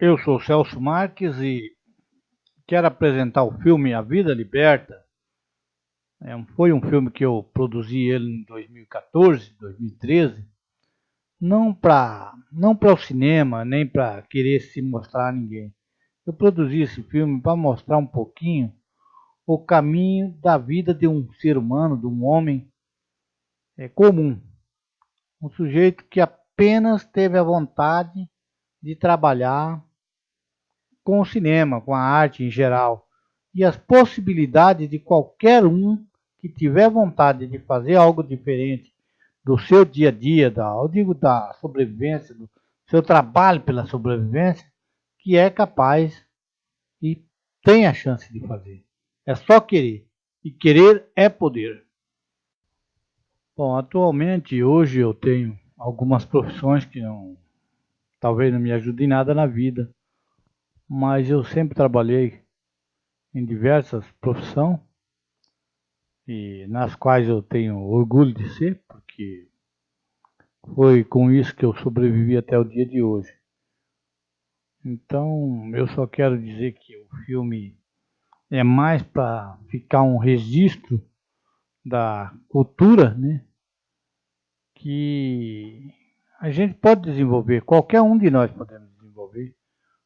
Eu sou Celso Marques e quero apresentar o filme A Vida Liberta. É, foi um filme que eu produzi ele em 2014, 2013, não para não para o cinema, nem para querer se mostrar a ninguém. Eu produzi esse filme para mostrar um pouquinho o caminho da vida de um ser humano, de um homem é, comum. Um sujeito que apenas teve a vontade de trabalhar com o cinema, com a arte em geral, e as possibilidades de qualquer um que tiver vontade de fazer algo diferente do seu dia a dia, da, eu digo da sobrevivência, do seu trabalho pela sobrevivência, que é capaz e tem a chance de fazer. É só querer. E querer é poder. Bom, atualmente, hoje eu tenho algumas profissões que não talvez não me ajude em nada na vida, mas eu sempre trabalhei em diversas profissões e nas quais eu tenho orgulho de ser, porque foi com isso que eu sobrevivi até o dia de hoje. Então, eu só quero dizer que o filme é mais para ficar um registro da cultura, né? Que a gente pode desenvolver, qualquer um de nós podemos desenvolver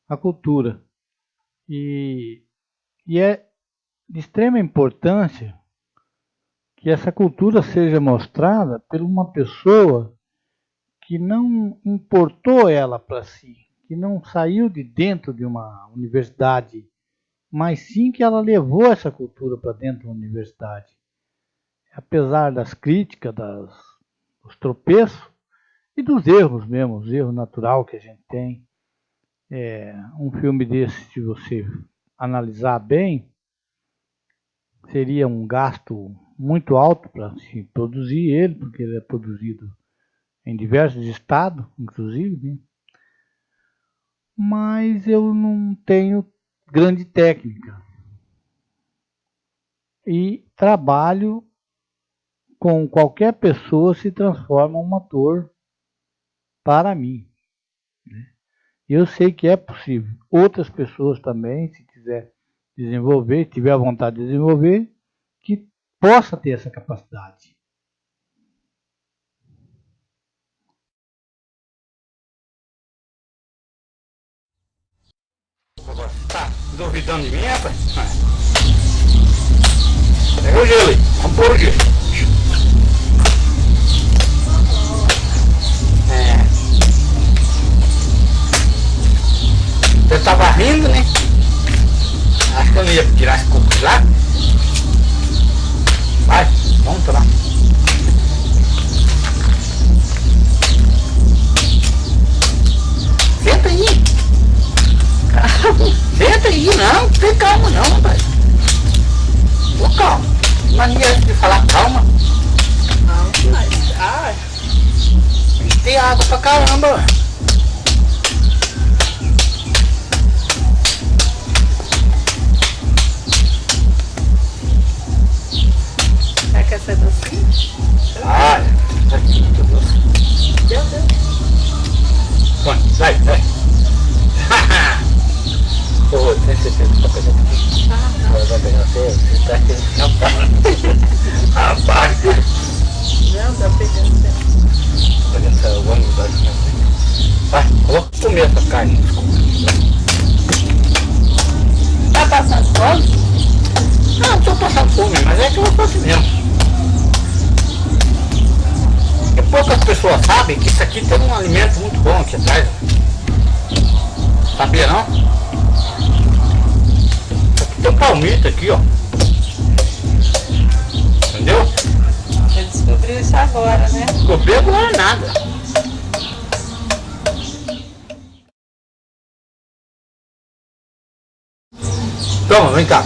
a cultura. E, e é de extrema importância que essa cultura seja mostrada por uma pessoa que não importou ela para si, que não saiu de dentro de uma universidade, mas sim que ela levou essa cultura para dentro da universidade. Apesar das críticas, das, dos tropeços, e dos erros mesmo, os erros natural que a gente tem. É, um filme desse, se você analisar bem, seria um gasto muito alto para se produzir ele, porque ele é produzido em diversos estados, inclusive, né? mas eu não tenho grande técnica. E trabalho com qualquer pessoa se transforma um ator para mim. Né? Eu sei que é possível. Outras pessoas também, se quiser desenvolver, se tiver vontade de desenvolver, que possa ter essa capacidade. Tá duvidando de mim, rapaz? Pega o gelo aí. Vamos. Eu tava rindo, né? Acho que eu não ia tirar esse coco de lá. Vai, vamos lá. Senta aí. Calma. Senta aí, não. Tem calma não, rapaz. Tô calma. Mania de falar calma. Não, mas... Ah. Tem água pra caramba, essa docinha? Ah, tá muito doce. Deu, deu. Vai, sai, sai. Pô, tem certeza que tá pegando aqui? Ah, não. Vai pegar você, você tá aqui no Rapaz. Não, tá pegando certo. Olha essa ônibus vai Vai, eu vou comer essa carne. Tá passando fome? Não, tô passando fome, mas é que eu vou assim mesmo. Poucas pessoas sabem que isso aqui tem um alimento muito bom aqui atrás. Sabia não? Aqui tem um palmito aqui, ó. Entendeu? Você descobriu isso agora, né? Descobri agora nada. Toma, vem cá.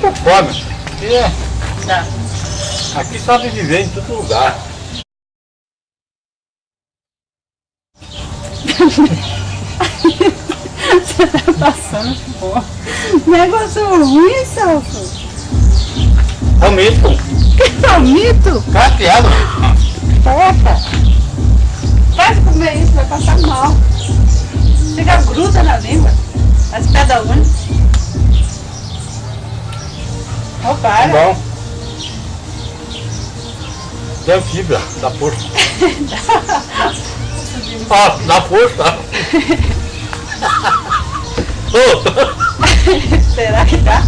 Tô fome. É. Tá. Aqui sabe viver em todo lugar. Você tá passando porra. Negócio ruim, Celso. É um mito. Que é um mito? Cateado. É porra. Faz comer isso, vai passar mal. Chega gruda na língua. As pedras únicas. para. Tá bom. Deu fibra, dá força. Ó, dá força. Será que dá?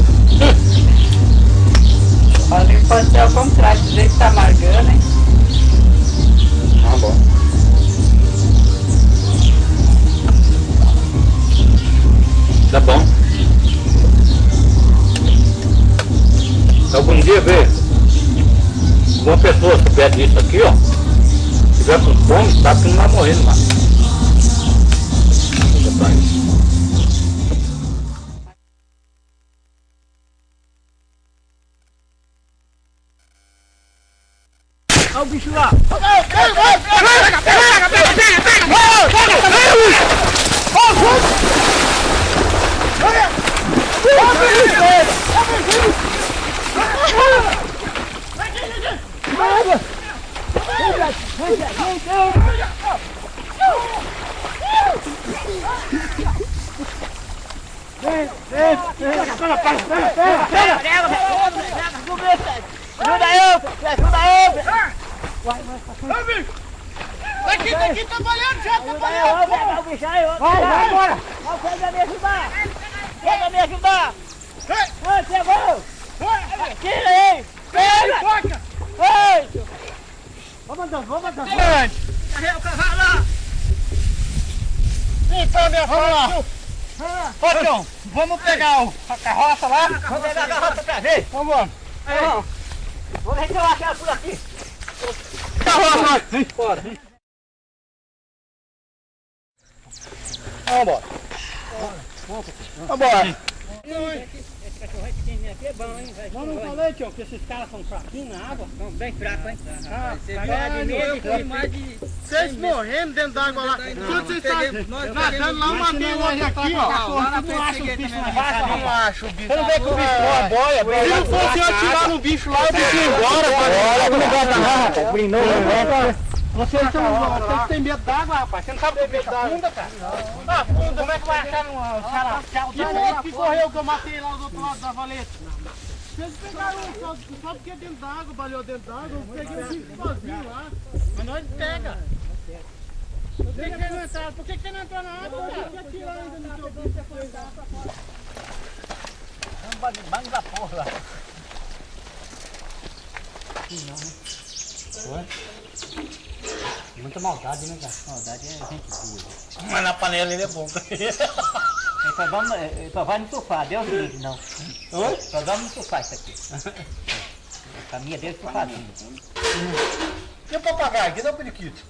Olha pode ser ao contrário, do jeito que tá amargando, hein? Tá bom. Tá bom. Algum dia vê uma pessoa que pede isso aqui, ó. Se tiver com fome, sabe que não vai morrer. Deixa pra isso. Olha o bicho lá! Daqui, daqui, trabalhando já, trabalhando. Vai, o bicho aí, vai, vai embora. Vai, você vai me ajudar. Vai me ajudar. Vai, pegou. Tira aí. Pega. Vai. Vamos andando, vamos andando. Carrega o cavalo lá. Então, minha filha. Ô, Tião, vamos pegar o- a carroça lá. Vamos pegar a garrafa pra ver. Vamos, vamos. Vamos ver se eu acho ela por aqui. Carroça, vem fora. Vamos embora. Vamos embora. Mas não falei, tio, que esses caras são fraquinhos na água. São bem fracos, hein? Ah, Você caralho, eu fui mais de... Vocês morrendo dentro d'água lá. Tudo vocês estão nadando lá, eu mandei hoje aqui, ó. Lá frente acha o bicho na raça, Não acho o bicho. Você não vê que o bicho é uma boia, Se não fosse eu atirar no bicho lá, o bicho ia embora. Olha, não bota nada. Brinou, Vocês estão vocês têm medo d'água, rapaz. Você não sabe o que é medo afunda, cara? Afunda, como é que vai achar numa caracel? E o outro que correu que eu matei lá do outro lado da valeta? Vocês pegaram só, só porque é dentro d'água, balhou dentro d'água, eu peguei o bicho sozinho lá. Mas nós pega. Por que que não entraram? Por que que não entrou na água, cara? Por que atirar ainda no teu bicho da água? Banho da porra lá. Muita maldade, né, cara? Maldade é gente boa. Mas na panela ele é bom. Ele só, vamos, ele só vai no sofá, Deus livre, não. Oi? Só dorme no sofá isso aqui. A caminha dele é sofazinho. E o papagaio? Cadê o periquito?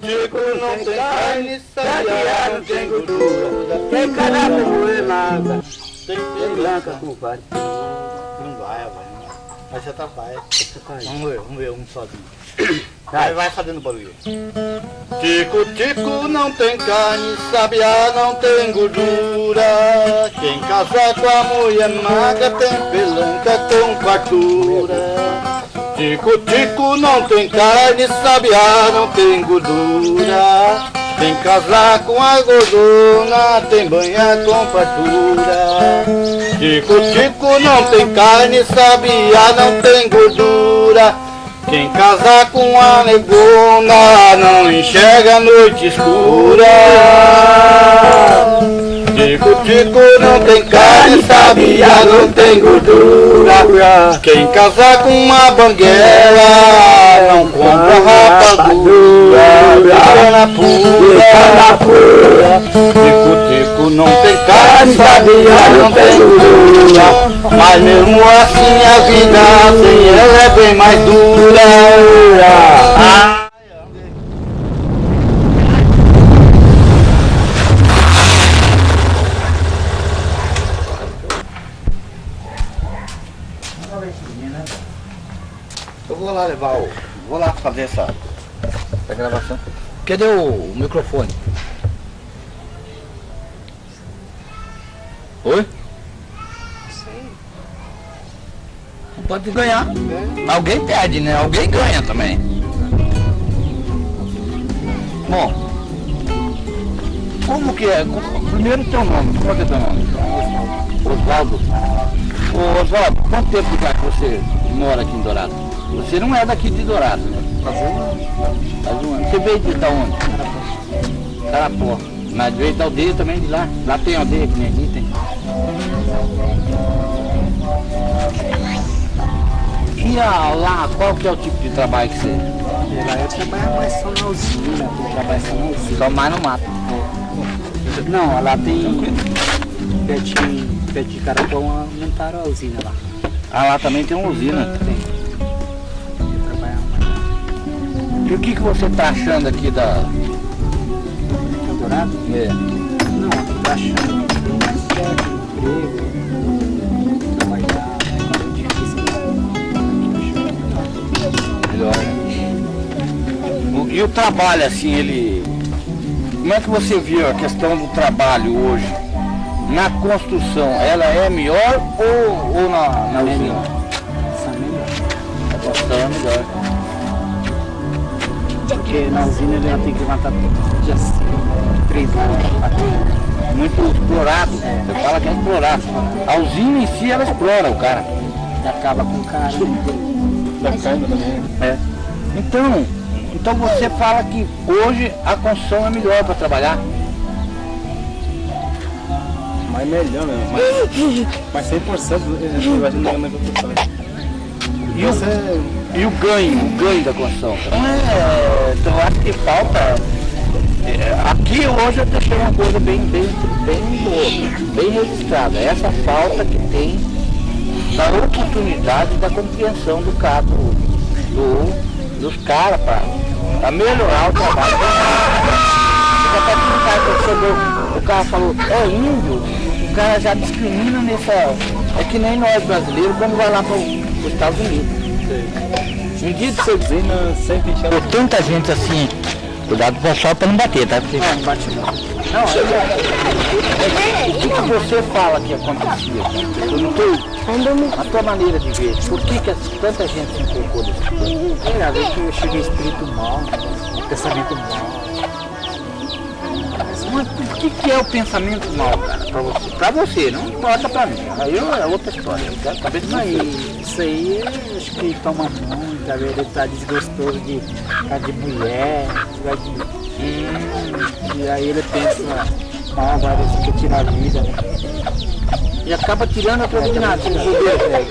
Tico, não tem carne, sabiá, não tem gordura. Tem mulher magra, tem pelaca por fatura. Não vai, vai. Vai se atrapalha. Vamos ver, vamos ver um sozinho. Vai, vai fazendo barulho. Tico, tico, não tem carne, sabiá, não tem gordura. Quem casar com a mulher magra tem pelanca com fartura. Tico, tico, não tem carne, sabiá, não tem gordura. Quem casar com a gordona tem banha com fartura. Tico, tico, não tem carne, sabiá, não tem gordura. Quem casar com a negona não enxerga a noite escura. Tico, tico, não tem carne, sabia, não tem gordura. Quem casar com uma banguela não compra rapadura. Cana pura, tico, tico, não tem carne, sabia, não tem gordura. Mas mesmo assim a vida sem ela é bem mais dura. Ah. Lá levar o. Vou lá fazer essa, essa gravação. Cadê o, o microfone? Oi? Não pode ganhar. Alguém perde, né? Alguém ganha também. Bom. Como que é? Primeiro teu nome. Qual é teu nome? Oswaldo. Oswaldo, quanto tempo já que você mora aqui em Dourado? Você não é daqui de Dourado, né? Faz um ano. Faz um ano. Você veio de da onde? Carapó. Mas veio da aldeia também de lá. Lá tem aldeia que nem aqui tem. E a, lá, qual que é o tipo de trabalho que você... Lá eu trabalho mais só na usina, eu trabalho só na usina. Só mais no mato. Não, lá tem pertinho, perto de Carapão, aumentaram a usina lá. Ah, lá também tem uma usina. Tem. E o que, que você tá achando aqui da... Dourado? É. Não, eu tô achando que tem mais certo, emprego, trabalhar, é difícil. Melhor, né? O- E o trabalho, assim, ele... Como é que você viu a questão do trabalho hoje? Na construção, ela é melhor ou, ou na, na usina? Essa melhor. A construção é melhor. Porque na usina ele já tem que levantar dia assim, três quatro horas. Muito explorado. Você fala que é explorado. A usina em si, ela explora o cara. E acaba com o cara. É. Então, então você fala que hoje a construção é melhor para trabalhar. Mas melhor mesmo. Mas, mas 100% eu acho que não é na construção. E o, e o ganho, o ganho da construção? É, então acho que falta. é, aqui hoje eu deixei uma coisa bem, bem, bem bem registrada. Essa falta que tem da oportunidade da compreensão do cabo, do, dos caras para melhorar o trabalho. O cara o cara falou, é índio, o cara já discrimina nessa. É que nem nós brasileiros quando vai lá para os Estados Unidos. Um dia de sempre chama. Tem tanta gente assim, cuidado com o pessoal para não bater, tá? Porque... Não, bate não. Não, é, o que, que você fala que acontecia? Eu não tô, a tua maneira de ver, por que, que tanta gente se empolgou desse coisa? É, às vezes eu chego espírito mal, pensamento mal. Mas o que, que é o pensamento mal, cara, pra você? Pra você, não importa pra mim. Aí eu- é outra história. Eu quero saber de você. isso aí, acho que toma muito, ele tá desgostoso de, tá de mulher, vai de, Hum, e aí ele pensa, ah, vai quer tirar a vida, né? e acaba tirando a coisa de nada. de bobeira.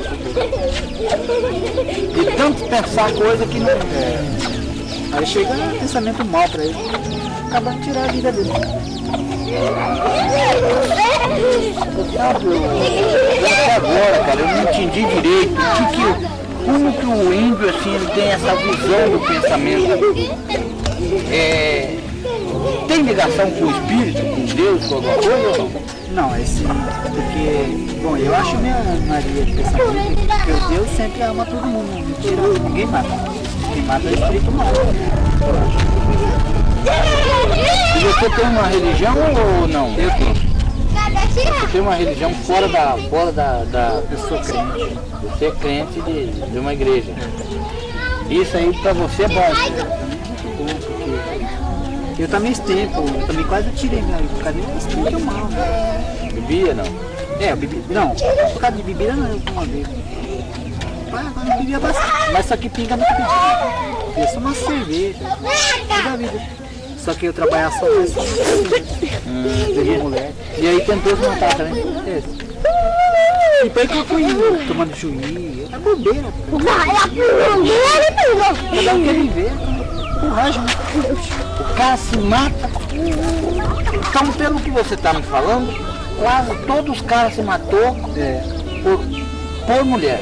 De tanto pensar coisa que não. Aí chega um pensamento mal pra ele, acaba de tirar a vida dele. Até agora, cara, eu não entendi direito o que que, o- como que o índio assim ele tem essa visão do pensamento. É, tem ligação com o espírito, com Deus, com alguma coisa ou não? Não, esse, porque, bom, eu acho minha Maria de pensamento que o Deus sempre ama todo mundo, mentira, ninguém mata. Quem mata é o espírito mal. E você tem uma religião ou não? Eu tenho. Você tem uma religião fora da. Fora da, da... Eu sou crente. Você é crente de, de uma igreja. Isso aí pra você é bom. Eu também tempo, eu também quase tirei minha vida por causa do espírito mal, né? Bebia não? É, eu bebi, não, por causa de bebida não, eu uma vez. Mas agora eu bebia bastante, mas só que pinga muito pedido. Eu sou uma cerveja, toda a vida. Só que eu trabalhava só. Bebia mulher. E aí tentou se matar também? É. E depois que eu fui tomando juiz, é bobeira. Cada um quer viver. Coragem, né? O cara se mata. Então, pelo que você está me falando, quase todos os caras se matou É. por, por mulher.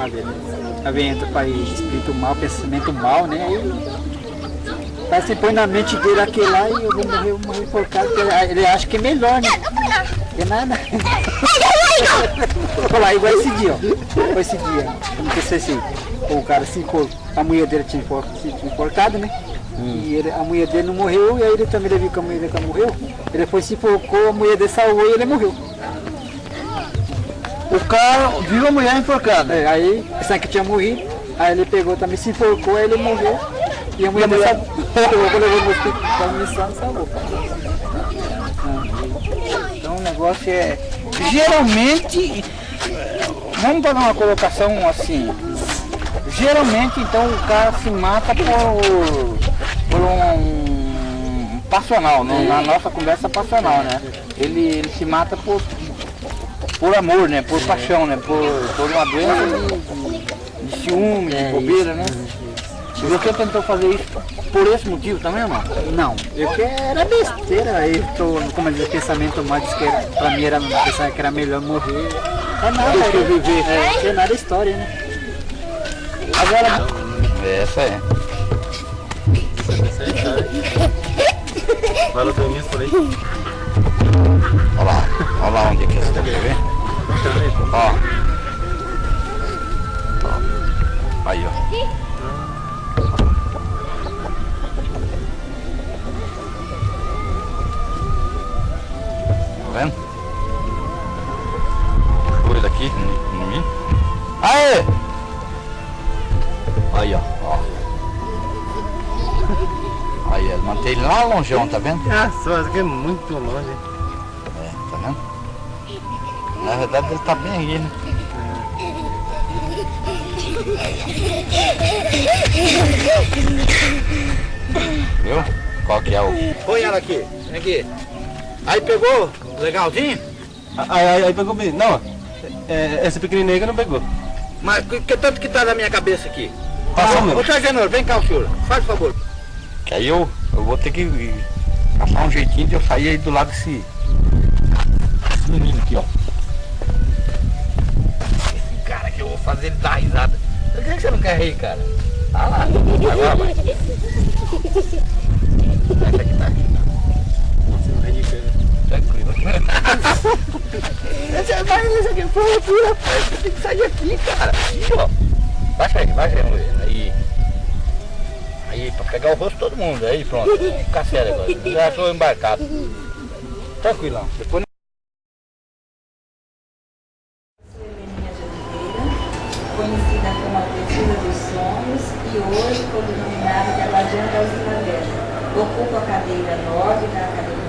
Ah, beleza. Aí vem entra para espírito mal, pensamento mal, né? Aí Aí você põe na mente dele aquele lá e eu vou morrer, vou morrer enforcado, porque ele, ele acha que é melhor, né? Que nada. Olha lá, igual esse dia, ó. Igual esse dia. Como que assim, o cara se enforcou, a mulher dele tinha enfor- se tinha enforcado, né? E ele- a mulher dele não morreu, e aí ele também viu que a mulher dele morreu. Ele foi se enforcou, a mulher dele salvou e ele morreu. O cara viu a mulher enforcada. É, aí, pensando que tinha morrido, aí ele pegou também, se enforcou, aí ele morreu. A mulher dele salvou. Levou levou no hospital, a missão salvou. Então o negócio é. Geralmente. Vamos fazer uma colocação assim. Geralmente então o cara se mata por, por um, um passional, né? na nossa conversa passional, né? Ele, ele se mata por, por amor, né? Por paixão, né? Por, por uma doença de, de ciúme, de bobeira, né? E você tentou fazer isso por esse motivo também ou não? Eu que era besteira, aí tô, como eu disse, pensamento mais disse que era, pra mim era pensar que era melhor morrer. É nada, Do que é, viver. é, é nada história, né? Agora. Essa é. Pelo menos por aí. Olha lá, olha lá onde é que você deve ver. Ó. Ó. Aí, ó. Coisa aqui em mim. Aê! Aí, ó. ó. Aí, ele mantém ele lá longeão, tá vendo? Ah, só, aqui é muito longe. É, tá vendo? Na verdade ele tá bem aí, né? Viu? Qual que é o... Põe ela aqui, vem aqui. Aí pegou, legalzinho? Aí, aí, aí pegou bem. Não, é, essa pequenininha que não pegou. Mas que, que tanto que tá na minha cabeça aqui? Passou Ô, mesmo. sargento, vem cá o senhor, faz favor. Que aí eu, eu vou ter que achar um jeitinho de eu sair aí do lado desse, desse menino aqui, ó. Esse cara que eu vou fazer ele dar risada. Por que que você não quer rir, cara? Tá lá, agora vai. Essa aqui tá aqui. Tranquilo. Essa vai, essa aqui loucura, rapaz. Você tem que sair aqui, cara. Aqui, ó. Baixa aí, baixa aí, mulher. Aí. Aí, pra pegar o rosto todo mundo. Aí, pronto. Fica sério agora. Já estou embarcado. Tranquilão. Depois conhecida como a Professora dos Sonhos e hoje foi denominada de a Guardiã das Primavera. Ocupa a cadeira 9 da academia.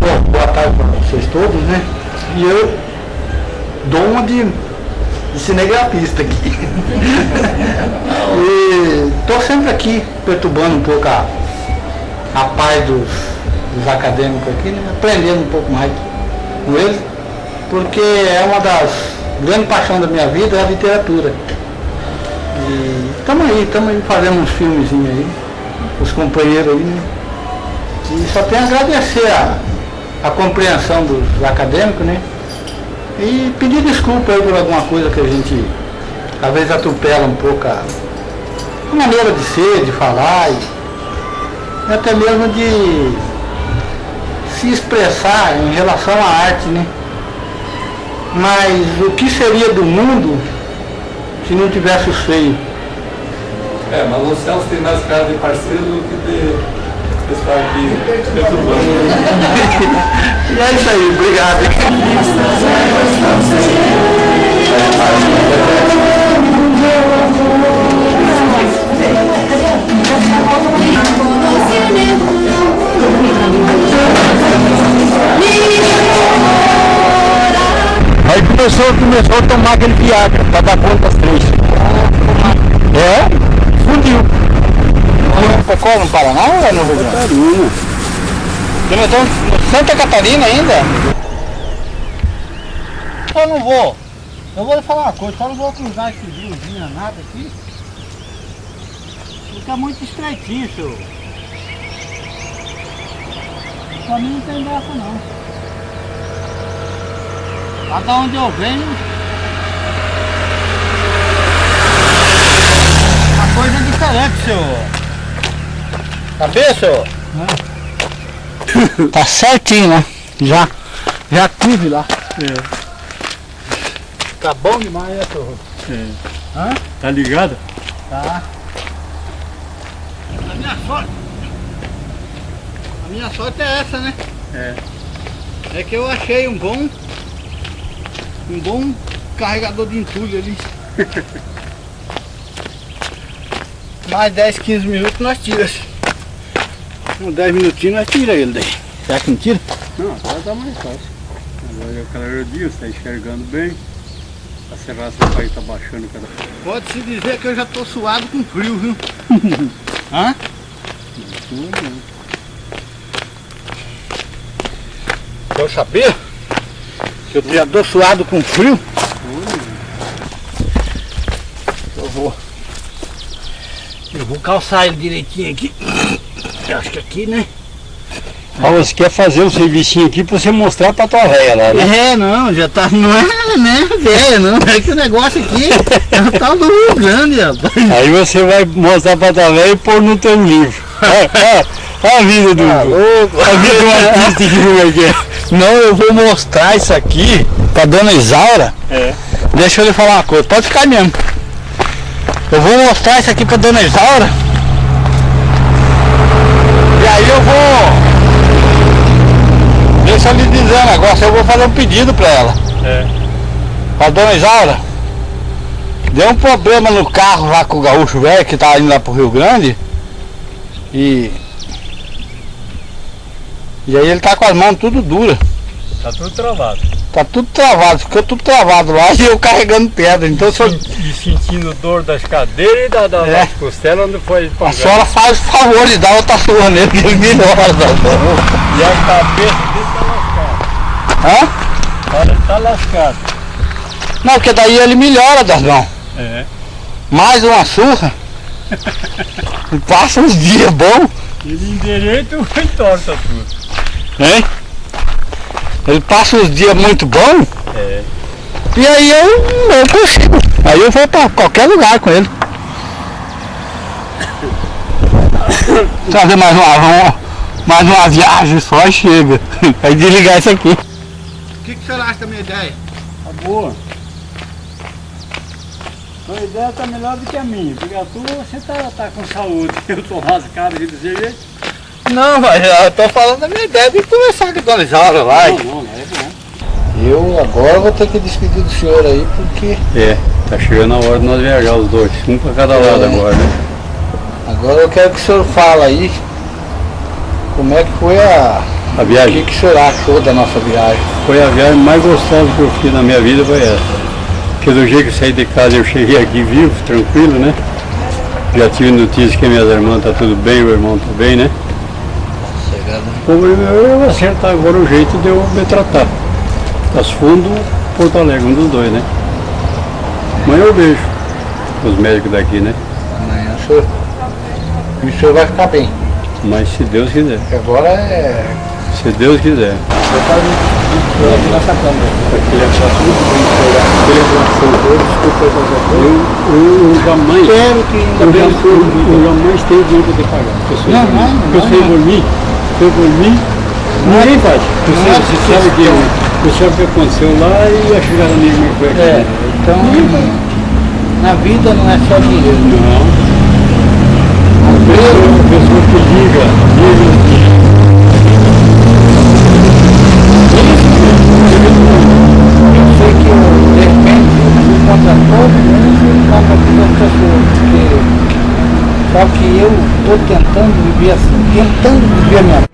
Bom, boa tarde para vocês todos, né? E eu, dono de, de cinegrafista aqui. e tô sempre aqui perturbando um pouco a, a paz dos, dos acadêmicos aqui, né? aprendendo um pouco mais com eles, porque é uma das grandes paixões da minha vida é a literatura. E estamos aí, estamos aí fazendo uns filmezinhos aí, os companheiros aí, né? E só tenho a agradecer a, a compreensão dos acadêmicos, né? E pedir desculpa aí por alguma coisa que a gente às vezes atropela um pouco a, a maneira de ser, de falar e, e até mesmo de se expressar em relação à arte, né? Mas o que seria do mundo se não tivesse os feios? É, mas o Celso tem mais cara de parceiro do que de pessoal aqui perturbando. E é isso aí, obrigado. Aí começou, começou a tomar aquele Viagra pra dar conta das três. É? Fundiu. Qual no Paraná ou é no Rio Grande? Catarina. Começou no Santa Catarina ainda? Eu não vou. Eu vou lhe falar uma coisa, só não vou cruzar esse riozinho nada aqui. Fica muito estreitinho, senhor. Pra mim não tem dessa não. Lá da onde eu venho. Uma coisa diferente, senhor. Tá bem, senhor? Tá certinho, né? Já, já tive lá. Tá bom demais, né, senhor? Hã? Tá ligado? Tá. A minha sorte. A minha sorte é essa, né? É. É que eu achei um bom. Um bom carregador de entulho ali. Mais 10, 15 minutos nós tiramos. Com 10 minutinhos nós tiramos ele daí. Será que não tira? Não, agora tá mais fácil. Agora é o calor do dia, você tá enxergando bem. A serraça do pai tá baixando cada Pode-se dizer que eu já tô suado com frio, viu? Hã? Eu sabia que eu já tô suado com frio. Eu vou. Eu vou calçar ele direitinho aqui. Acho que aqui, né? Ah, você quer fazer um servicinho aqui pra você mostrar pra tua véia lá, né? É, não, já tá. Não é, né, velho, não. É que o negócio aqui é o tal do Rio Grande, rapaz. Aí você vai mostrar pra tua véia e pôr no teu livro. É, é, a vida do. Tá louco. A vida do artista que como é que é. Não, eu vou mostrar isso aqui pra dona Isaura. É. Deixa eu lhe falar uma coisa, pode ficar mesmo. Eu vou mostrar isso aqui pra dona Isaura. Eu vou. Deixa eu lhe dizer um negócio, eu vou fazer um pedido pra ela. É. Pra dona Isaura. Deu um problema no carro lá com o gaúcho velho que tá indo lá pro Rio Grande. E. E aí ele tá com as mãos tudo duras. Tá tudo travado. Tá tudo travado, ficou tudo travado lá e eu carregando pedra. Então se eu- E sentindo dor das cadeiras e da, da, É. das costelas onde foi a senhora faz o favor de dar outra surra nele que ele melhora. tá bom? E a cabeça dele tá lascada. Hã? Olha, tá lascado. Não, porque daí ele melhora das mãos. É. Mais uma surra. Passa uns dias bons, Ele endireita e entorta tudo. hein? Ele passa uns dias muito bons. É. E aí eu, eu consigo. Aí eu vou pra qualquer lugar com ele. Fazer mais uma, mais uma viagem só e chega. Aí desligar isso aqui. O que, que o senhor acha da minha ideia? Tá boa. A ideia tá melhor do que a minha, porque a tua você tá, tá com saúde. Eu tô lascado aqui desse jeito. Não, mas eu tô falando da minha ideia de conversar com a dona Isaura lá. Não, não, não é bom. Eu agora vou ter que despedir do senhor aí porque É. Tá chegando a hora de nós viajar os dois, um pra cada lado É. agora, né? Agora eu quero que o senhor fale aí como é que foi a. A O viagem. que, que o senhor achou da nossa viagem? Foi a viagem mais gostosa que eu fiz na minha vida, foi essa. Porque do jeito que eu saí de casa eu cheguei aqui vivo, tranquilo, né? Já tive notícia que minhas irmãs tá tudo bem, o irmão tá bem, né? Chegando. Como eu eu acertar agora o jeito de eu me tratar. As Fundo, Porto Alegre, um dos dois, né? Amanhã eu vejo os médicos daqui, né? Amanhã o senhor. E o senhor vai ficar bem. Mas se Deus quiser. Agora é. Se Deus quiser. aqui nessa câmera. Eu, eu, eu jamais. Espero que Eu, eu, eu jamais tenho dinheiro poder pagar. Porque eu sei Não, não. por mim. Ninguém faz. Você, é você sabe que eu, você sabe o que aconteceu lá e a chegada minha foi aqui. É, então. Na vida não é só dinheiro. Não. A pessoa, a pessoa que liga, liga. Só que eu estou tentando viver assim, tentando viver a minha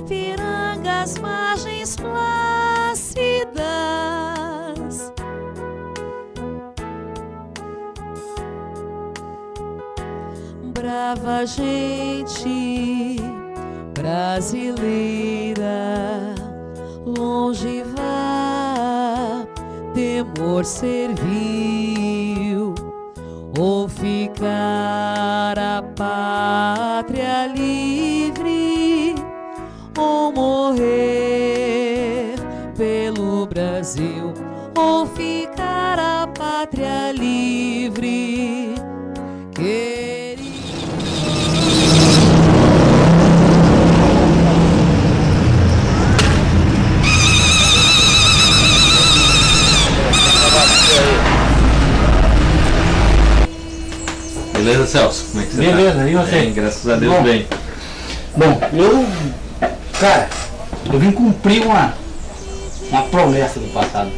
Ipiranga as margens plácidas. Brava gente brasileira, longe vá, temor servil, ou ficar a pátria livre, Brasil, ou ficar a pátria livre. Querido. Beleza, Celso? Como é que você Beleza, tá? e você? Bem, graças a Deus, Bom. bem. Bom, eu. Cara, eu vim cumprir uma, uma promessa do passado.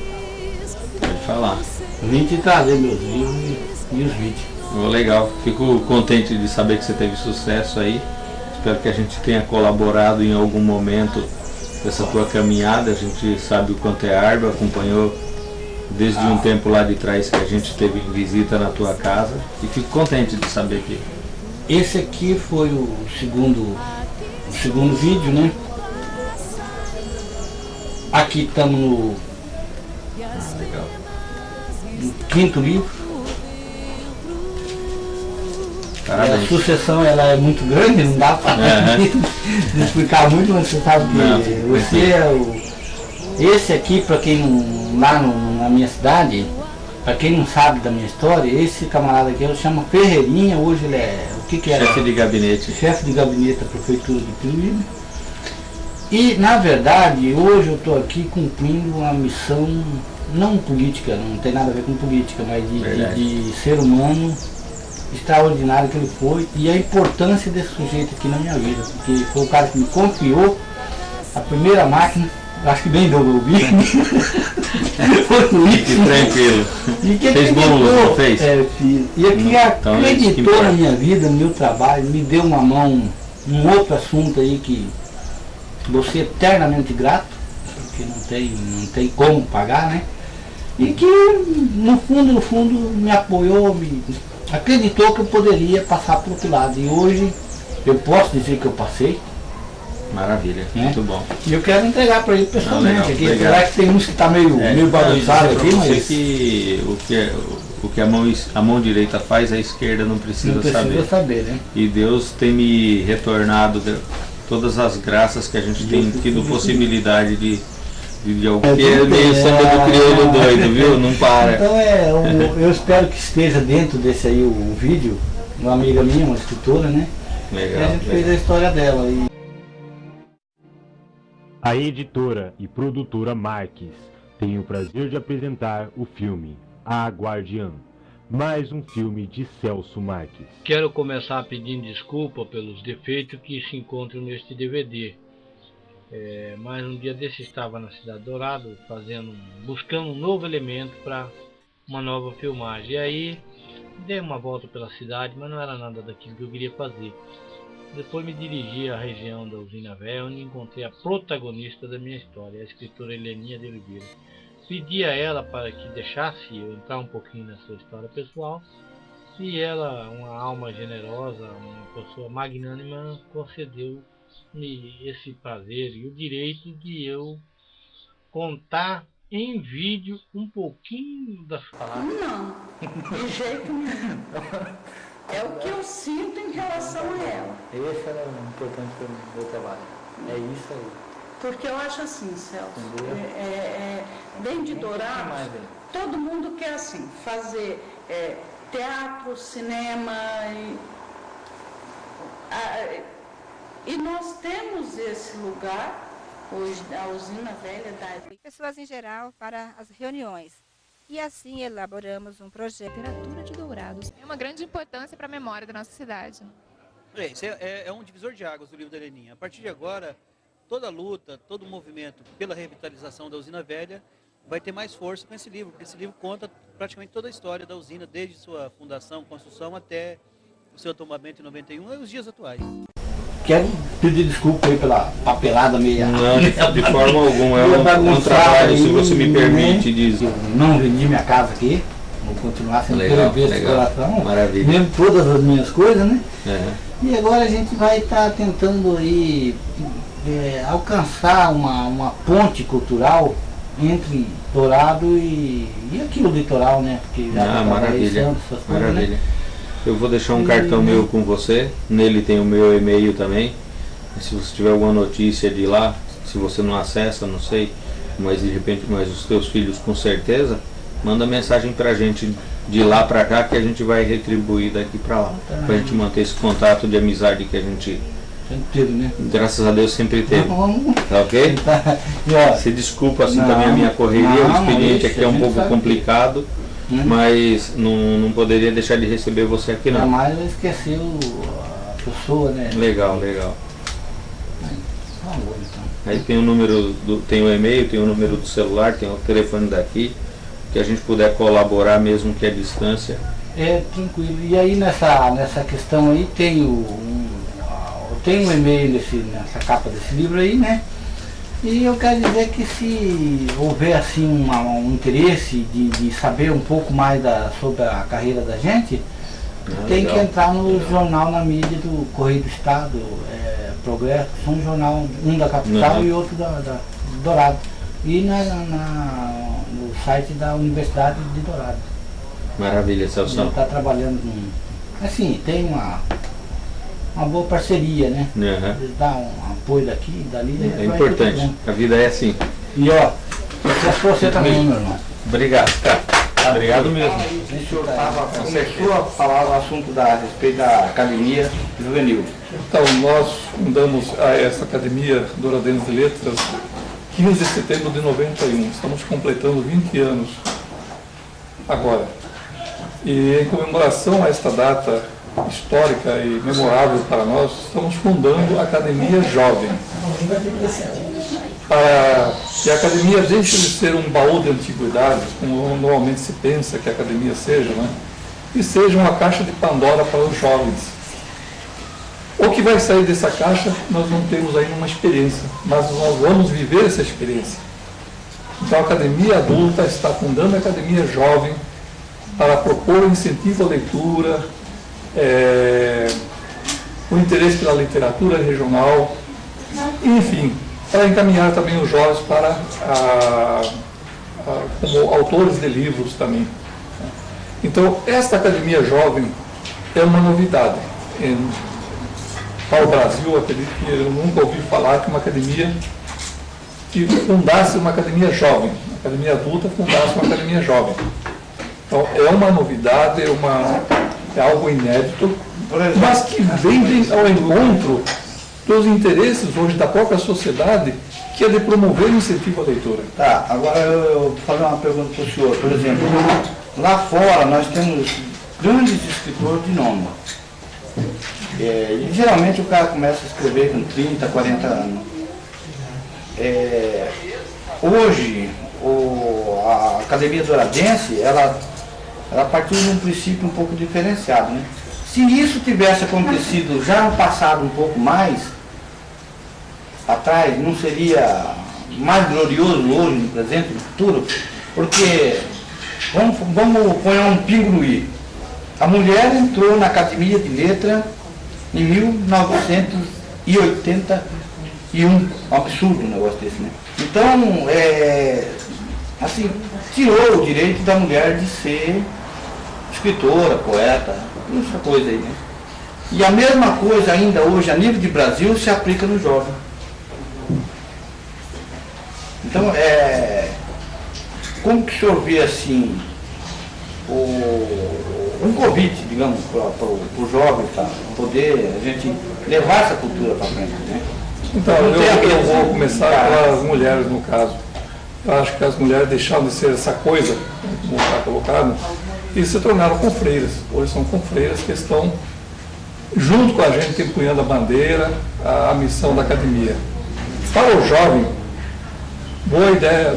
Pode falar. Vim te trazer meus livros e, e os vídeos. Oh, legal. Fico contente de saber que você teve sucesso aí. Espero que a gente tenha colaborado em algum momento dessa tua caminhada. A gente sabe o quanto é árduo, acompanhou desde um tempo lá de trás que a gente teve visita na tua casa. E fico contente de saber que Esse aqui foi o segundo, o segundo vídeo, né? Aqui estamos no, no quinto livro. A sucessão ela é muito grande, não dá para Aham. explicar muito, mas você sabe que Não, você é o. Esse aqui, para quem não. lá no- na minha cidade, para quem não sabe da minha história, esse camarada aqui eu chamo Ferreirinha, hoje ele é. O que, que é? Chefe de gabinete. chefe de gabinete da prefeitura de Piruíbe. E na verdade hoje eu estou aqui cumprindo uma missão não política, não tem nada a ver com política, mas de, de- de ser humano extraordinário que ele foi e a importância desse sujeito aqui na minha vida, porque foi o cara que me confiou a primeira máquina, acho que bem deu ouvir. foi o Fique Wilson. tranquilo. E que Fez acreditou, não fez? É, fiz. E que Então, é isso que acreditou importa. na minha vida, no meu trabalho, me deu uma mão, um outro assunto aí que vou ser eternamente grato, porque não tem, não tem como pagar, né? E que no fundo, no fundo, me apoiou, me acreditou que eu poderia passar para outro lado. E hoje eu posso dizer que eu passei. Maravilha, Né? muito bom. E eu quero entregar para ele pessoalmente legal, aqui. Apesar que tem uns que tá meio, É, meio bagunçado aqui, você mas que o que, é- o que a, mão, a mão direita faz, a esquerda não precisa, não precisa saber. saber, né? E Deus tem me retornado todas as graças que a gente tem tido possibilidade de, de. É, Que é meio samba é. do crioulo doido, viu? Não para. Então é, o- eu espero que esteja dentro desse aí o, o vídeo, uma amiga minha, uma escritora, né? e a Legal. gente fez a legal. história dela. E A editora e produtora Marques tem o prazer de apresentar o filme A Guardiã, mais um filme de Celso Marques. Quero começar pedindo desculpa pelos defeitos que se encontram neste DVD. É, mas um dia desse estava na Cidade Dourado fazendo, buscando um novo elemento para uma nova filmagem. E aí dei uma volta pela cidade, mas não era nada daquilo que eu queria fazer. Depois me dirigi à região da Usina Velha, onde encontrei a protagonista da minha história, a escritora Heleninha de Oliveira. Pedi a ela para que deixasse eu entrar um pouquinho na sua história pessoal e ela, uma alma generosa, uma pessoa magnânima, concedeu-me esse prazer e o direito de eu contar em vídeo um pouquinho das palavras. Não, de jeito nenhum. É o que eu sinto em relação a ela. Esse era o importante para o meu trabalho. É isso aí. Porque eu acho assim, Celso, é, é, é, bem de Dourados, todo mundo quer assim, fazer é, teatro, cinema e, a- e nós temos esse lugar, hoje, a usina velha da pessoas em geral para as reuniões. E assim elaboramos um projeto Literatura de Dourados. É uma grande importância para a memória da nossa cidade. É, isso é, é- é um divisor de águas do livro da Leninha. A partir de agora, toda a luta, todo o movimento pela revitalização da usina velha vai ter mais força com esse livro, porque esse livro conta praticamente toda a história da usina, desde sua fundação, construção, até o seu tombamento em 91 e os dias atuais. quero pedir desculpa aí pela papelada meia. Não, de, de forma alguma. É um, um trabalho, se você me permite dizer. Eu não vendi minha casa aqui, vou continuar sendo Legal, legal. coração. Maravilha. Mesmo todas as minhas coisas, né? É. E agora a gente vai estar tentando aí é, alcançar uma, uma ponte cultural entre Dourado e, e aqui o litoral, né? Porque já Ah, em maravilha. Santos, coisas, né? Maravilha. Eu vou deixar um E- cartão meu com você. Nele tem o meu e-mail também. Se você tiver alguma notícia de lá, se você não acessa, não sei, mas de repente, mas os teus filhos com certeza, manda mensagem pra gente de lá pra cá que a gente vai retribuir daqui pra lá. Pra gente manter esse contato de amizade que a gente, Sempre teve, né? graças a Deus, sempre teve. Vamos Tá ok? Ó, Se desculpa assim Não, também a minha correria, o não, expediente isso, aqui é um pouco sabe. complicado, Hum. mas não, não poderia deixar de receber você aqui não. jamais eu esqueci o- a pessoa, né? Legal, legal. Então. Aí tem o número do, tem o e-mail, tem o número do celular, tem o telefone daqui, que a gente puder colaborar mesmo que a distância. É, tranquilo. E aí nessa, nessa questão aí tem o, tem um e-mail nesse, nessa capa desse livro aí, né? E eu quero dizer que se houver assim uma- um interesse de, de saber um pouco mais da, sobre a carreira da gente, Ah, tem legal. que entrar no jornal na mídia do Correio do Estado, é, Progresso, são um jornal, um da capital Uhum. e outro da, da Dourado. E na, na- no site da Universidade de Dourado. Maravilha, Celso. Ele está trabalhando com. Assim, tem uma, uma boa parceria, né? Aham. Eles dão um apoio daqui e dali. É importante. bem. A vida é assim. E ó, sucesso pra você também, meu irmão. Obrigado, cara. Obrigado mesmo. O senhor tava, começou a falar o assunto da, a respeito da academia juvenil. Então, nós fundamos a- essa Academia Douradense de Letras 15 de setembro de 91. Estamos completando 20 anos agora. E em comemoração a esta data histórica e memorável para nós, estamos fundando a Academia Jovem. Para que a academia deixe de ser um baú de antiguidades, como normalmente se pensa que a academia seja, né? e seja uma caixa de Pandora para os jovens. O que vai sair dessa caixa, nós não temos ainda uma experiência, mas nós vamos viver essa experiência. Então a Academia Adulta está fundando a Academia Jovem para propor incentivo à leitura, é, o interesse pela literatura regional, enfim, para encaminhar também os jovens para a, a, como autores de livros também. Então, esta Academia Jovem é uma novidade. Em, para o Brasil, acredito que eu nunca ouvi falar que uma academia que fundasse uma academia jovem, uma academia adulta fundasse uma academia jovem. Então, é uma novidade, é, uma, é algo inédito, mas que vem ao encontro dos interesses hoje da própria sociedade, que é de promover o incentivo à leitura. Tá, agora eu, vou fazer uma pergunta para o senhor. Por exemplo, lá fora nós temos grandes escritores de nome. É, e geralmente o cara começa a escrever com 30, 40 anos. É, hoje, o, a Academia Douradense, ela, ela partiu de um princípio um pouco diferenciado. Né? Se isso tivesse acontecido já no passado um pouco mais atrás, não seria mais glorioso hoje, no presente, no futuro? Porque, vamos, vamos pôr um pingo no i. A mulher entrou na Academia de Letra em 1981. Um absurdo negócio desse, né? Então, é, assim, tirou o direito da mulher de ser escritora, poeta, essa coisa aí, né? E a mesma coisa ainda hoje, a nível de Brasil, se aplica no jovem. Então, é, como que o senhor vê assim, o, um convite, digamos, para o jovem, para poder a gente levar essa cultura para frente, né? Então, eu, eu vou começar pelas mulheres, no caso. Eu acho que as mulheres deixaram de ser essa coisa, como está colocado, e se tornaram confreiras. Hoje são confreiras que estão junto com a gente empunhando a bandeira, a, missão da academia. Para o jovem, boa ideia,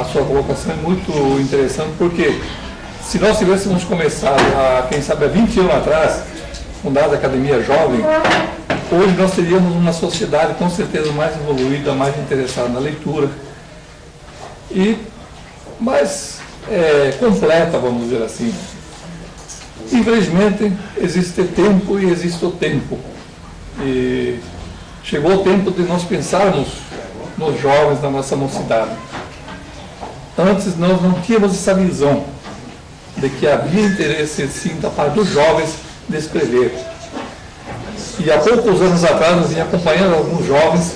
a, sua colocação é muito interessante, porque se nós tivéssemos começado, a, quem sabe, há 20 anos atrás, fundada a Academia Jovem, hoje nós teríamos uma sociedade com certeza mais evoluída, mais interessada na leitura e mais é, completa, vamos dizer assim. Infelizmente, existe tempo e existe o tempo. E chegou o tempo de nós pensarmos nos jovens da nossa mocidade. Antes nós não tínhamos essa visão de que havia interesse sim da parte dos jovens de escrever. E há poucos anos atrás nós vinha acompanhando alguns jovens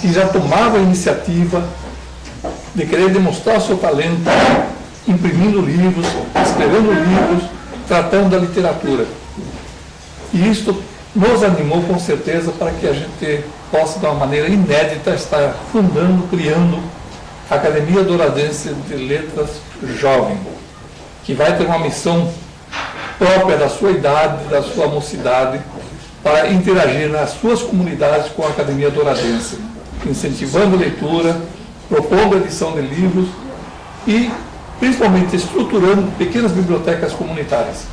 que já tomavam a iniciativa de querer demonstrar seu talento, imprimindo livros, escrevendo livros, tratando da literatura. E isto nos animou com certeza para que a gente possa, de uma maneira inédita, estar fundando, criando a Academia Douradense de Letras Jovem, que vai ter uma missão própria da sua idade, da sua mocidade, para interagir nas suas comunidades com a Academia Douradense, incentivando leitura, propondo edição de livros e, principalmente, estruturando pequenas bibliotecas comunitárias.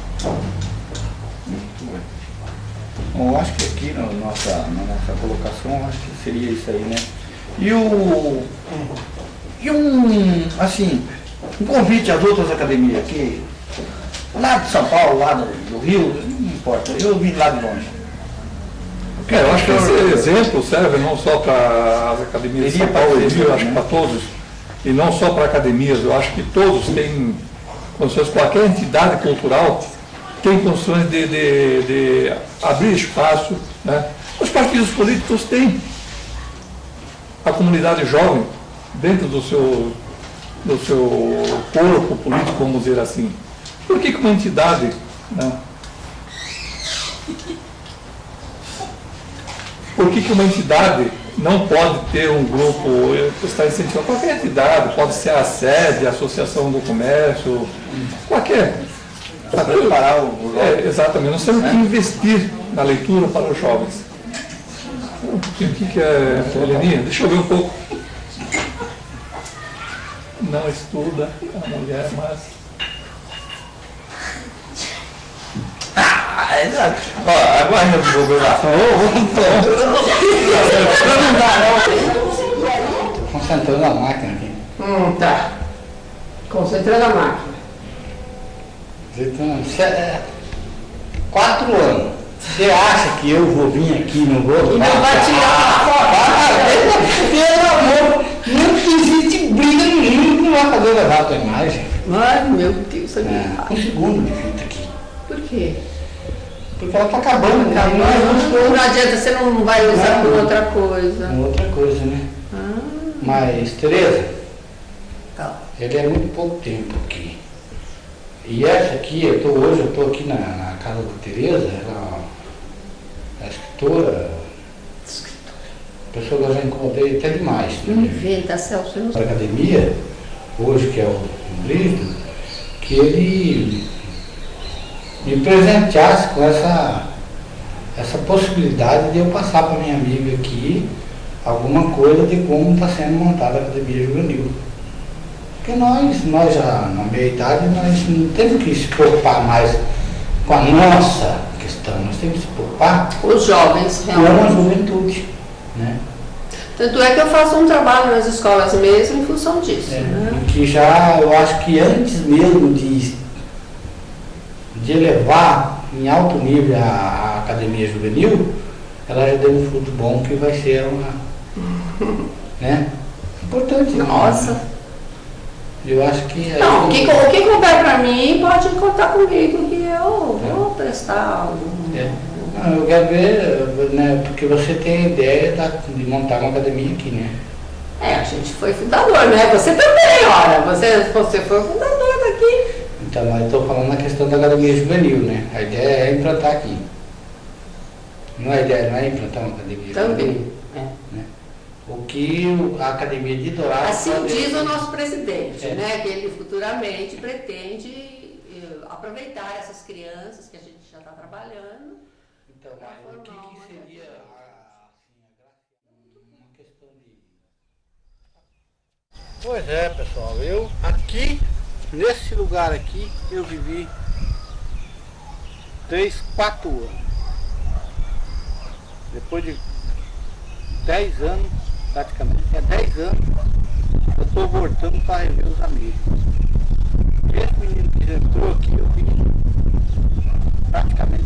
Bom, eu acho que aqui na nossa, na nossa colocação, acho que seria isso aí, né? E o. E um, assim, um convite às outras academias aqui, lá de São Paulo, lá do, Rio, não importa, eu vim lá de longe. É, eu acho que esse exemplo serve não só para as academias de São Paulo e Rio, acho que para todos, e não só para academias, eu acho que todos têm condições, qualquer entidade cultural tem condições de, de, de abrir espaço. Né? Os partidos políticos têm a comunidade jovem dentro do seu, do seu corpo político, vamos dizer assim. Por que, que uma entidade né, Por que, que uma entidade não pode ter um grupo, está incentivando qualquer entidade, pode ser a sede, a associação do comércio, qualquer. Para preparar o é, Exatamente, nós temos que investir na leitura para os jovens. O que, que é, Heleninha? Deixa eu ver um pouco. Não estuda a mulher, mas Ah, exato. Ó, agora eu vou gravar. Não dá, não. Concentrando na máquina aqui. Hum, tá. Concentrando a máquina. Então, é quatro anos. Você acha que eu vou vir aqui e não vou? E não vai tirar uma foto? Pelo amor, não existe briga no mundo que não vai levar a tua imagem. Ai, meu Deus. É, um segundo de fita aqui. Por quê? Porque ela tá acabando, né? Acabando, Nós vamos pôr- não adianta, você não vai usar Não. por outra coisa. Outra coisa, né? Ah, Mas, Tereza, Tá. ele é muito pouco tempo aqui. E essa aqui, eu tô, hoje eu estou aqui na, na casa da Tereza, ela é escritora, pessoa que eu já incomodei até demais. não inventa, Celso. eu não Para a academia, hoje que é o Brígido, que ele me presenteasse com essa, essa possibilidade de eu passar para minha amiga aqui alguma coisa de como está sendo montada a academia juvenil. Porque nós, nós já na meia idade, nós não temos que se preocupar mais com a nossa questão, nós temos que se preocupar Os jovens, com a realmente. juventude. Né? Tanto é que eu faço um trabalho nas escolas mesmo em função disso. né? E que já, eu acho que antes mesmo de, de elevar em alto nível a, a academia juvenil, ela já deu um fruto bom que vai ser uma. né? Importante. né? Nossa. Eu acho que. Não, o que, o que couber pra mim, pode contar comigo que eu vou prestar algum. É. Não, eu quero ver, né, porque você tem a ideia de montar uma academia aqui, né? É, a gente foi fundador, né? Você também, ora. Você, você foi fundador. Então, estou falando na questão da academia juvenil, né? A ideia é implantar aqui. Não é ideia, não é implantar uma academia Também. juvenil. Né? O que a academia de Dourado... Assim pode- diz o nosso presidente, É. né? Que ele futuramente pretende eh, aproveitar essas crianças que a gente já está trabalhando. Então, mas o que, que seria a- assim, a graça- uma questão de... Pois é, pessoal, eu aqui, nesse lugar aqui, eu vivi três, quatro anos. Depois de 10 anos, praticamente, é 10 anos, eu estou voltando para rever os amigos. Esse menino que entrou aqui, eu vi praticamente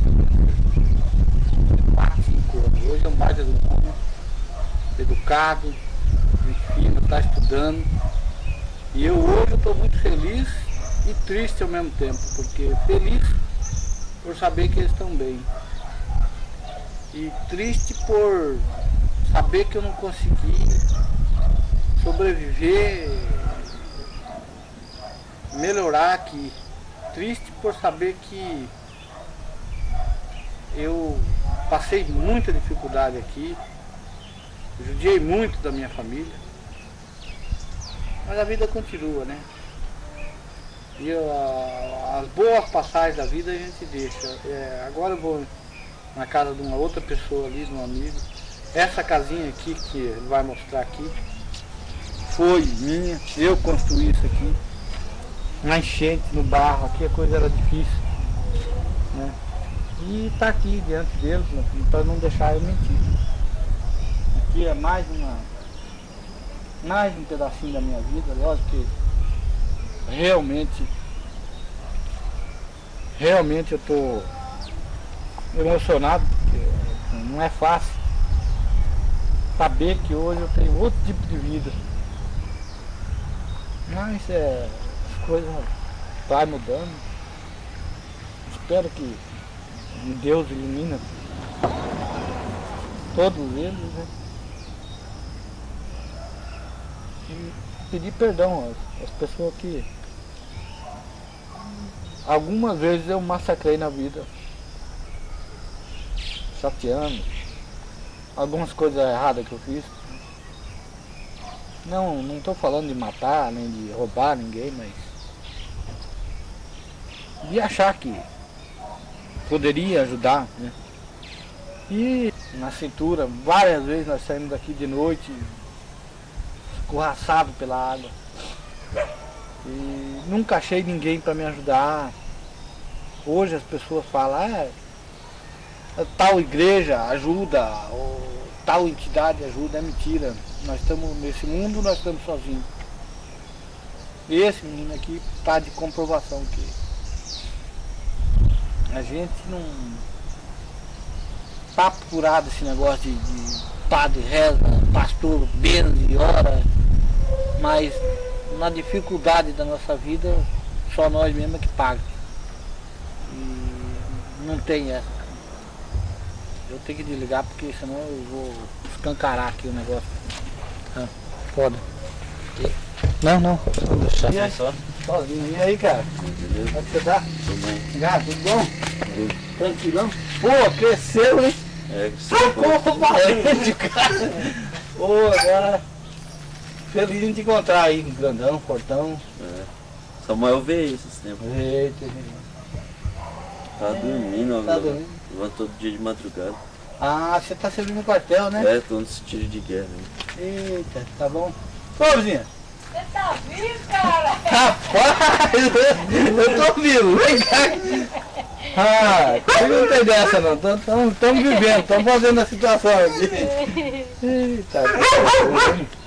4, 5 anos. Hoje é um baita do homem, educado, fina, está estudando. E eu hoje estou muito feliz e triste ao mesmo tempo, porque feliz por saber que eles estão bem. E triste por saber que eu não consegui sobreviver, melhorar aqui. Triste por saber que eu passei muita dificuldade aqui, judiei muito da minha família, mas a vida continua, né? E ah, as boas passagens da vida a gente deixa. É, agora eu vou na casa de uma outra pessoa ali, de um amigo. Essa casinha aqui que ele vai mostrar aqui foi minha, eu construí isso aqui. Na enchente, no barro, aqui a coisa era difícil. Né? E tá aqui diante deles, né, para não deixar eu mentir. Aqui é mais uma. Mais um pedacinho da minha vida, lógico que realmente. Realmente eu tô emocionado, porque não é fácil saber que hoje eu tenho outro tipo de vida. Mas é, as coisas vai mudando. Espero que Deus ilumina todos eles, né? E pedir perdão às, às pessoas que algumas vezes eu massacrei na vida. Chateando. Algumas coisas erradas que eu fiz. Não, não estou falando de matar, nem de roubar ninguém, mas de achar que poderia ajudar, né? E na cintura, várias vezes nós saímos daqui de noite, escorraçado pela água. E nunca achei ninguém para me ajudar. Hoje as pessoas falam, ah, tal igreja ajuda, ou tal entidade ajuda, é mentira. Nós estamos nesse mundo, nós estamos sozinhos. E esse menino aqui está de comprovação que a gente não tá apurado esse negócio de, de padre reza, pastor benze, ora, mas na dificuldade da nossa vida, só nós mesmo é que paga. E não tem essa. Eu tenho que desligar porque senão eu vou escancarar aqui o negócio. Ah, foda. Não, não, só deixar. E aí, só? Sozinho. E aí, cara? Como é que você tá? Tudo bem. Gato, tudo bom? Tranquilão? Pô, cresceu, hein? É, Pô, valente, cara. Pô, agora. Feliz de te encontrar aí, grandão, fortão. É. Samuel veio esses tempos. Eita, Tá dormindo Tá agora. dormindo? Levanta todo dia de madrugada. Ah, você tá servindo no quartel, né? É, tô nesse tiro de guerra. Né? Eita, tá bom. Ô, vizinha. Você tá vivo, cara? Rapaz, eu tô vivo, vem cá. Ah, comigo não tem dessa não, estamos vivendo, estamos fazendo a situação aqui. Eita, tô,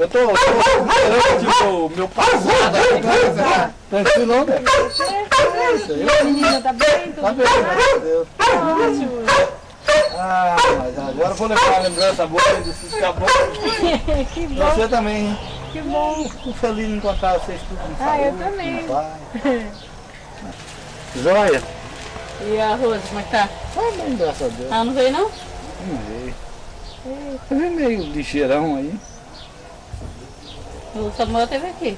eu tô esperando tipo, o meu passado aqui. Tranquilo não, né? Menina tá bem? Tá bem, graças a Deus. Ótimo. Ah, mas agora eu vou levar a lembrança boa desses caboclos. que bom. Você também, hein? Que bom. Fico feliz em encontrar vocês tudo em Ah, eu também. Joia? E a Rosa, como é que tá? Tá bem, graças a Deus. Ah, não veio não? Não veio. Você vê meio lixeirão aí. O Samuel teve aqui.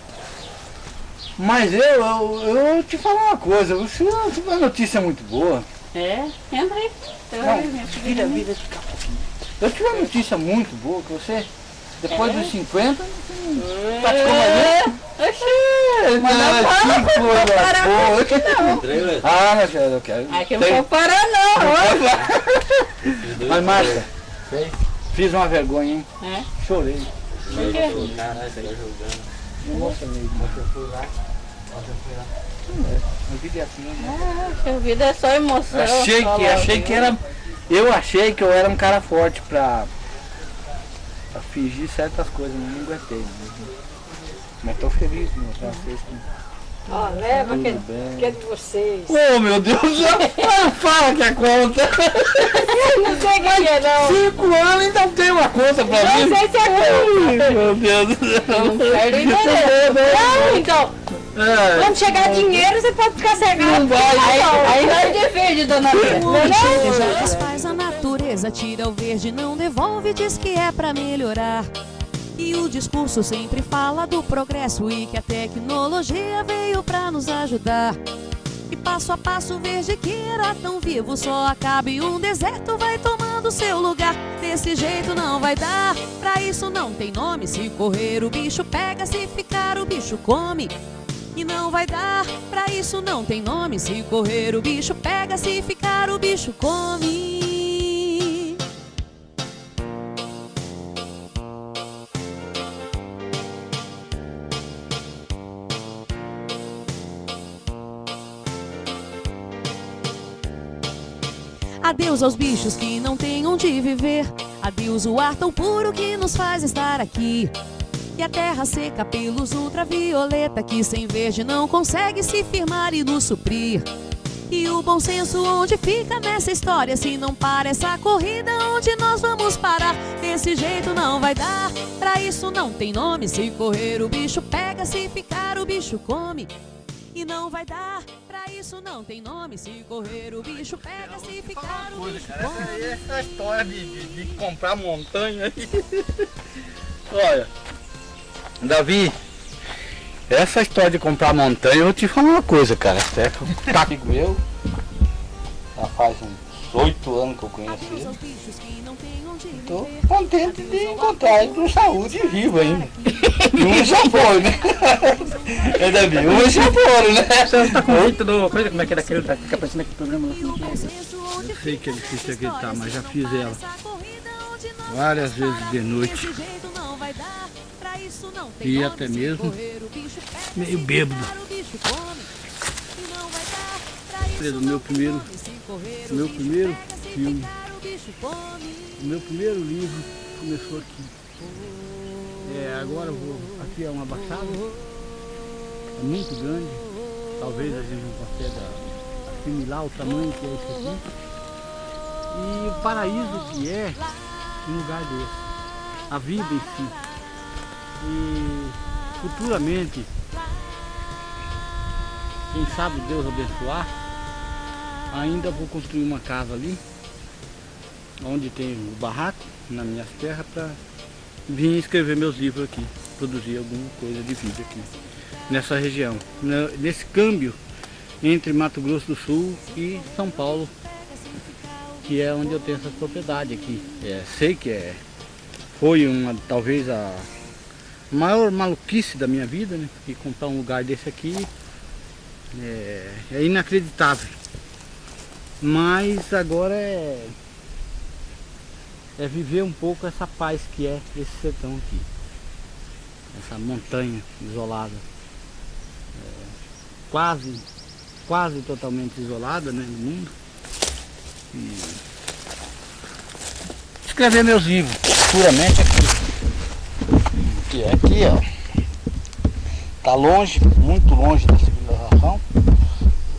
Mas eu, eu, eu te falar uma coisa, você não tive uma notícia muito boa. É? Entra aí. Eu, Não, minha vira, vira de um pouquinho. Eu tive uma notícia muito boa, que você, depois É? dos 50, praticou mais. Oxi, mas não Ah, fala, que não coisa vou parar boa. com isso não. Ah, mas eu quero. Aqui eu não vou parar não. Mas Márcia, fiz uma vergonha, hein? É? Chorei. Por quê? Caralho, você tá jogando. Me emocionei. Eu fui lá. Eu fui lá. A vida é assim, né? Ah, a vida é só emoção. Achei que, achei que era. Eu achei que eu era um cara forte pra, pra fingir certas coisas, mas não aguentei. Mas tô feliz mostrar pra vocês que. Ó, leva Tudo que, bem. que é de vocês. Oh meu Deus, não fala que é conta! não sei o que é não. Cinco anos ainda tem uma conta pra Não mim! sei se é Ai, Meu Deus do céu! Não perde interesse. Não, então. É. Quando chegar dinheiro, você pode ficar cegado. Não vai, Aí, não. aí nós defende, dona Bia. Não é não? Já desfaz a natureza, tira o verde, não devolve, diz que é pra melhorar. E o discurso sempre fala do progresso e que a tecnologia veio pra nos ajudar. E passo a passo verde que era tão vivo só acaba e um deserto vai tomando seu lugar. Desse jeito não vai dar, pra isso não tem nome. Se correr o bicho pega, se ficar o bicho come. E não vai dar, pra isso não tem nome. Se correr o bicho pega, se ficar o bicho come. Adeus aos bichos que não têm onde viver. Adeus o ar tão puro que nos faz estar aqui. E a terra seca pelos ultravioleta que sem verde não consegue se firmar e nos suprir. E o bom senso onde fica nessa história se não para essa corrida onde nós vamos parar? Desse jeito não vai dar, pra isso não tem nome. Se correr o bicho pega, se ficar o bicho come. E não vai dar, pra isso não tem nome. Se correr o bicho pega, se ficar o bicho come. Essa história de, de, de comprar montanha aí. Olha, Davi, essa história de comprar montanha, eu vou te falar uma coisa, cara. Até que eu tá comigo eu. Já faz uns oito anos que eu conheço ele. Tô contente de encontrar ele com saúde e vivo ainda. E um já foi, né? É, Davi, um já foi, né? Você tá com oito do. Coisa, como é que era aquele que fica aparecendo aqui programa é? Eu sei que é difícil acreditar, mas já fiz ela várias vezes de noite. E até mesmo meio bêbado. Preso, meu primeiro, meu primeiro filme, o meu primeiro livro começou aqui. É, agora vou, aqui é uma baixada, é muito grande, talvez a gente não consiga assimilar o tamanho que é isso aqui. E o paraíso que é, um lugar desse. A vida em si. E futuramente, quem sabe Deus abençoar, ainda vou construir uma casa ali, onde tem o barraco, nas minhas terras, para vir escrever meus livros aqui, produzir alguma coisa de vida aqui, nessa região. Nesse câmbio entre Mato Grosso do Sul e São Paulo, que é onde eu tenho essas propriedades aqui. É, sei que é, foi uma, talvez a maior maluquice da minha vida, né? E comprar um lugar desse aqui é, é inacreditável. Mas agora é, é viver um pouco essa paz que é esse sertão aqui. Essa montanha isolada. É, quase, quase totalmente isolada né, no mundo. E escrever meus livros, puramente aqui. Que é aqui, ó. Tá longe, muito longe da civilização.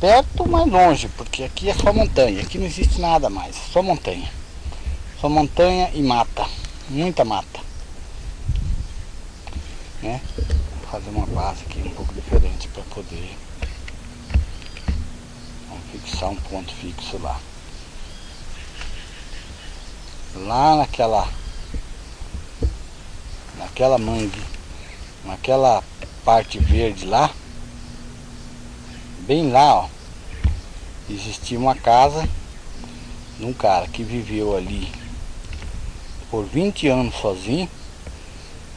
Perto, mas longe, porque aqui é só montanha. Aqui não existe nada mais, só montanha. Só montanha e mata. Muita mata. Né? Vou fazer uma base aqui um pouco diferente para poder fixar um ponto fixo lá lá naquela naquela mangue, naquela parte verde lá, bem lá, ó, existia uma casa de um cara que viveu ali por 20 anos sozinho.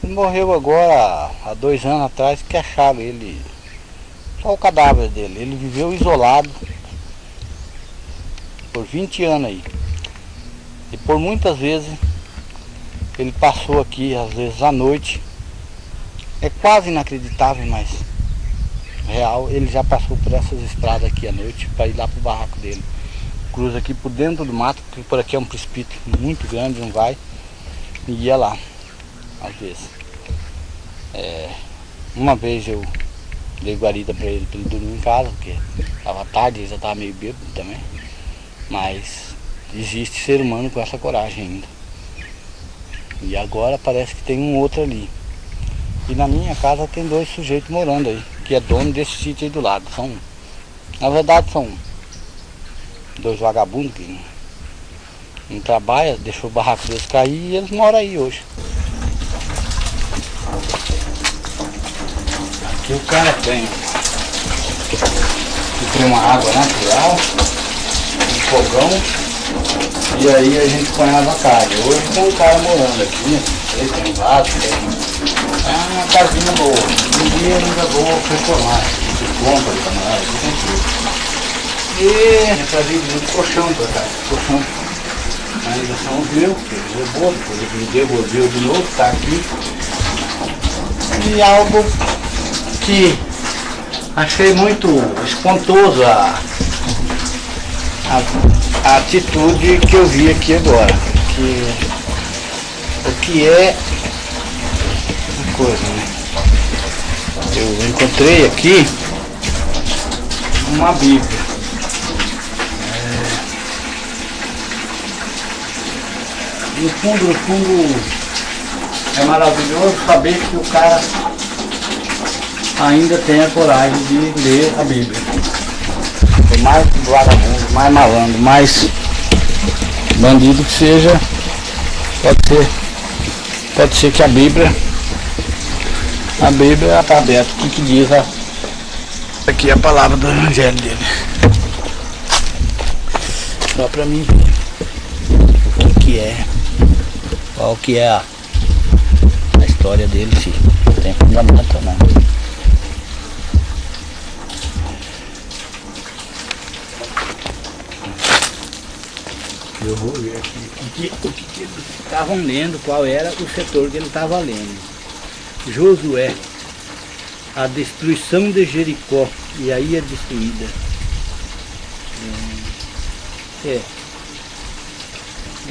Ele morreu agora há dois anos atrás que acharam ele, só o cadáver dele. Ele viveu isolado por 20 anos aí. E por muitas vezes ele passou aqui, às vezes à noite. É quase inacreditável, mas real. Ele já passou por essas estradas aqui à noite para ir lá pro barraco dele. Cruza aqui por dentro do mato, porque por aqui é um precipício muito grande, não vai. E ia lá, às vezes. É, uma vez eu dei guarida para ele, para ele dormir em casa, porque estava tarde, ele já estava meio bêbado também. Mas existe ser humano com essa coragem ainda. E agora parece que tem um outro ali. E na minha casa tem dois sujeitos morando aí, que é dono desse sítio aí do lado. São, na verdade são dois vagabundos que não, não trabalham, deixou o barraco deles cair e eles moram aí hoje. Aqui o cara tem, tem uma água natural, um fogão e aí a gente ponhava carne. Hoje tem um cara morando aqui, né? ele tem vaso, tem é uma casinha boa. Eu ainda vou reformar. De compra de camarada, aqui tem tudo. E eu trazia muito colchão pra cá, colchão. Ainda são os meus, que ele levou, depois ele devolveu de novo, tá aqui. E algo que achei muito espontoso a, a a atitude que eu vi aqui agora. Que, o que é uma coisa, né? Eu encontrei aqui uma Bíblia. É, no fundo, no fundo, é maravilhoso saber que o cara ainda tem a coragem de ler a Bíblia mais vagabundo, mais malandro, mais bandido que seja, pode ser, pode ser que a Bíblia, a Bíblia está aberta, o que, que diz a, aqui é a palavra do Evangelho dele. Só para mim ver o que, que é, qual que é a, a história dele, se tem fundamento ou não. Eu vou ver aqui o que, o que eles estavam lendo, qual era o setor que ele estava lendo. Josué, a destruição de Jericó, e aí é destruída. É,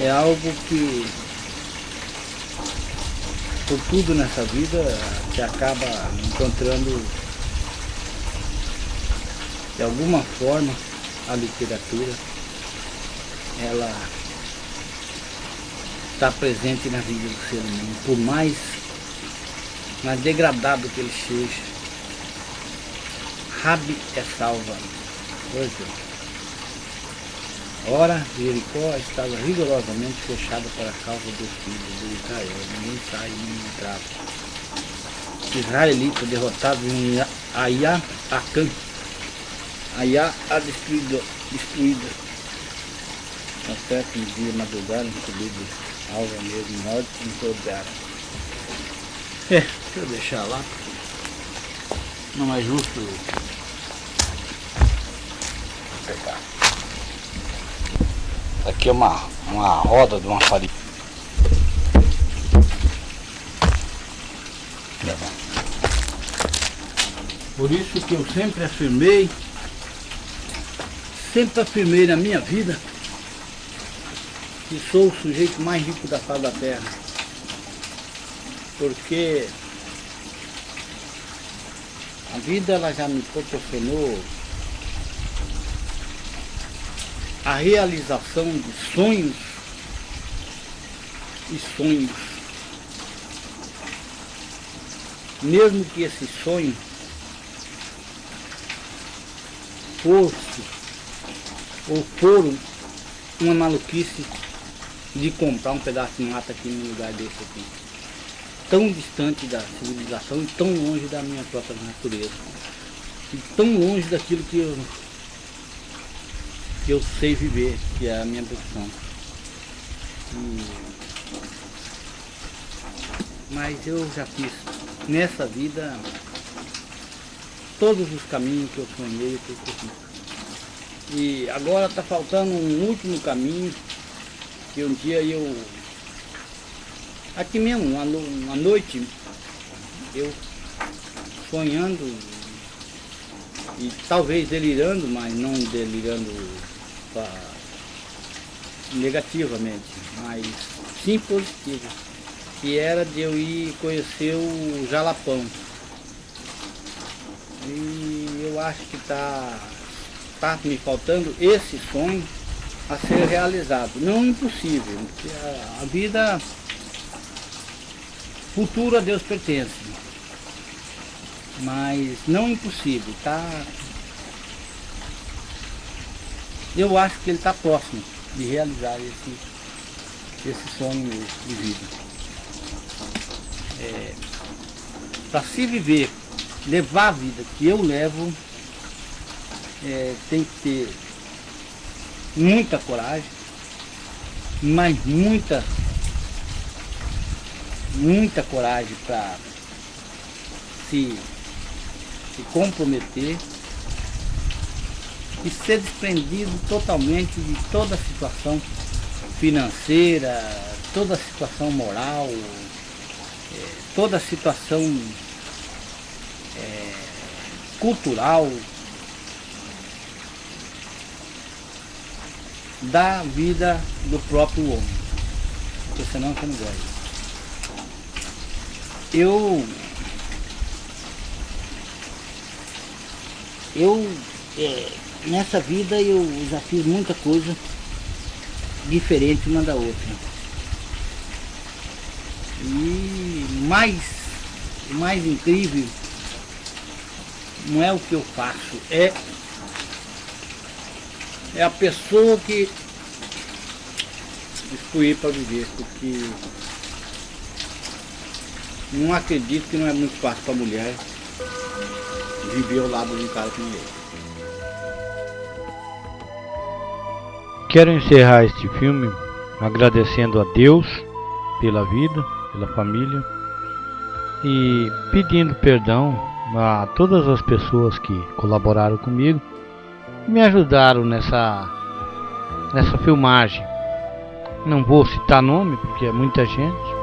é. Algo que, por tudo nessa vida, se acaba encontrando de alguma forma a literatura. Ela está presente na vida do ser humano, por mais, mais degradado que ele seja. Rabi é salva. Pois é. Ora, Jericó estava rigorosamente fechada para a causa dos filhos de Israel. Ninguém sai nem entrava. Israelita derrotado em Ayá, Acã. Ayá a destruída. destruída. Às sete dia madrugada, subido alva mesmo, em todo É, deixa eu deixar lá. Não é justo pegar. Aqui é uma, uma roda de uma farinha. Por isso que eu sempre afirmei, sempre afirmei na minha vida que sou o sujeito mais rico da face da terra. Porque a vida ela já me proporcionou a realização de sonhos e sonhos. Mesmo que esse sonho fosse ou for uma maluquice de comprar um pedaço de mata aqui num lugar desse aqui. Tão distante da civilização e tão longe da minha própria natureza. E tão longe daquilo que eu que eu sei viver, que é a minha profissão. E... Mas eu já fiz nessa vida todos os caminhos que eu sonhei, que eu. E agora está faltando um último caminho, que um dia eu, aqui mesmo, uma, uma noite, eu sonhando e talvez delirando, mas não delirando negativamente, mas sim positiva, que era de eu ir conhecer o Jalapão. E eu acho que está tá me faltando esse sonho a ser realizado. Não impossível, porque a, a vida futura a Deus pertence. Mas não impossível, tá eu acho que ele está próximo de realizar esse, esse sonho de vida. É, Para se viver, levar a vida que eu levo, é, tem que ter muita coragem, mas muita, muita coragem para se, se comprometer e ser desprendido totalmente de toda a situação financeira, toda a situação moral, é, toda a situação é, cultural da vida do próprio homem, porque senão você não gosta. Eu eu é, nessa vida eu já fiz muita coisa diferente uma da outra. E mais, mais incrível não é o que eu faço, é, é a pessoa que escolhi para viver, porque não acredito que não é muito fácil para mulher viver ao lado de um cara como ele. Quero encerrar este filme agradecendo a Deus pela vida, pela família e pedindo perdão a todas as pessoas que colaboraram comigo e me ajudaram nessa, nessa filmagem. Não vou citar nome porque é muita gente,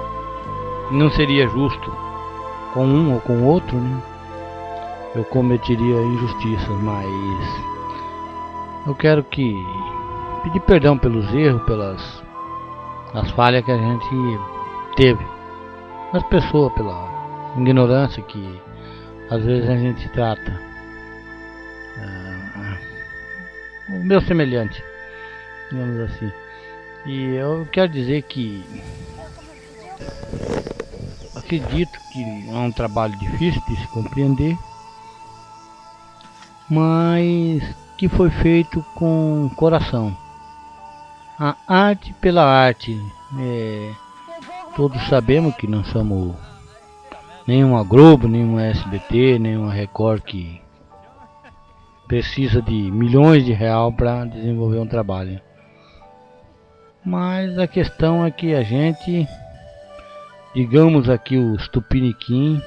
não seria justo com um ou com outro, né? Eu cometeria injustiças, mas eu quero que pedir perdão pelos erros, pelas as falhas que a gente teve. As pessoas, pela ignorância que às vezes a gente trata. Uh, o meu semelhante, digamos assim. E eu quero dizer que acredito que é um trabalho difícil de se compreender, mas que foi feito com coração. A arte pela arte. É, todos sabemos que não somos nenhuma Globo, nenhuma SBT, nenhuma Record que precisa de milhões de real para desenvolver um trabalho. Mas a questão é que a gente, digamos aqui os tupiniquim,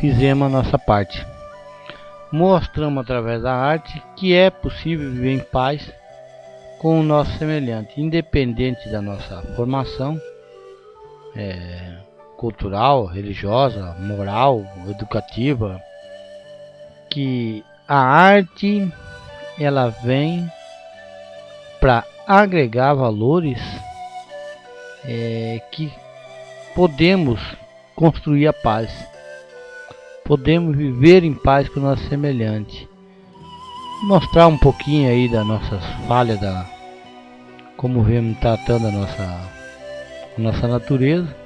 fizemos a nossa parte. Mostramos através da arte que é possível viver em paz com o nosso semelhante, independente da nossa formação é, cultural, religiosa, moral, educativa, que a arte ela vem para agregar valores é, que podemos construir a paz, podemos viver em paz com o nosso semelhante, mostrar um pouquinho aí das nossas falhas, da como vemos tratando a nossa, a nossa natureza.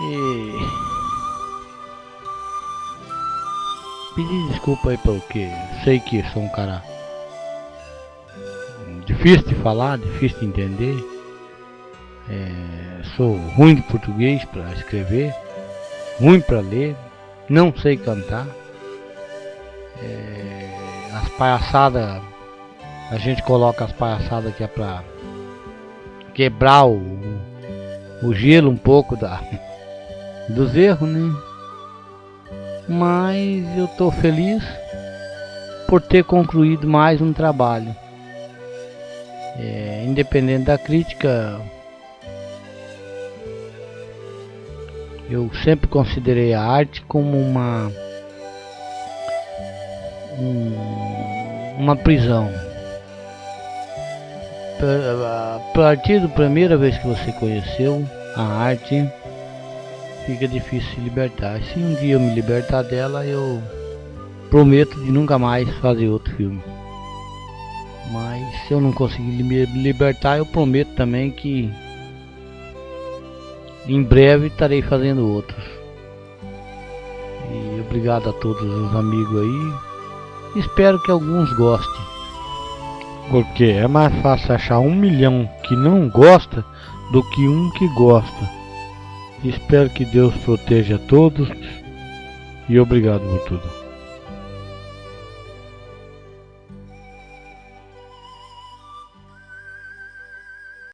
E pedir desculpa aí pelo que sei que sou um cara difícil de falar, difícil de entender. É, sou ruim de português para escrever, ruim para ler, não sei cantar. É, as palhaçadas, a gente coloca as palhaçadas que é para quebrar o, o gelo um pouco da, dos erros, né? Mas eu estou feliz por ter concluído mais um trabalho. É, independente da crítica, eu sempre considerei a arte como uma um, uma prisão. A partir da primeira vez que você conheceu a arte, fica difícil se libertar. Se um dia eu me libertar dela, eu prometo de nunca mais fazer outro filme. Mas se eu não conseguir me libertar, eu prometo também que em breve estarei fazendo outros. E obrigado a todos os amigos aí. Espero que alguns gostem. Porque é mais fácil achar um milhão que não gosta do que um que gosta. Espero que Deus proteja todos e obrigado por tudo.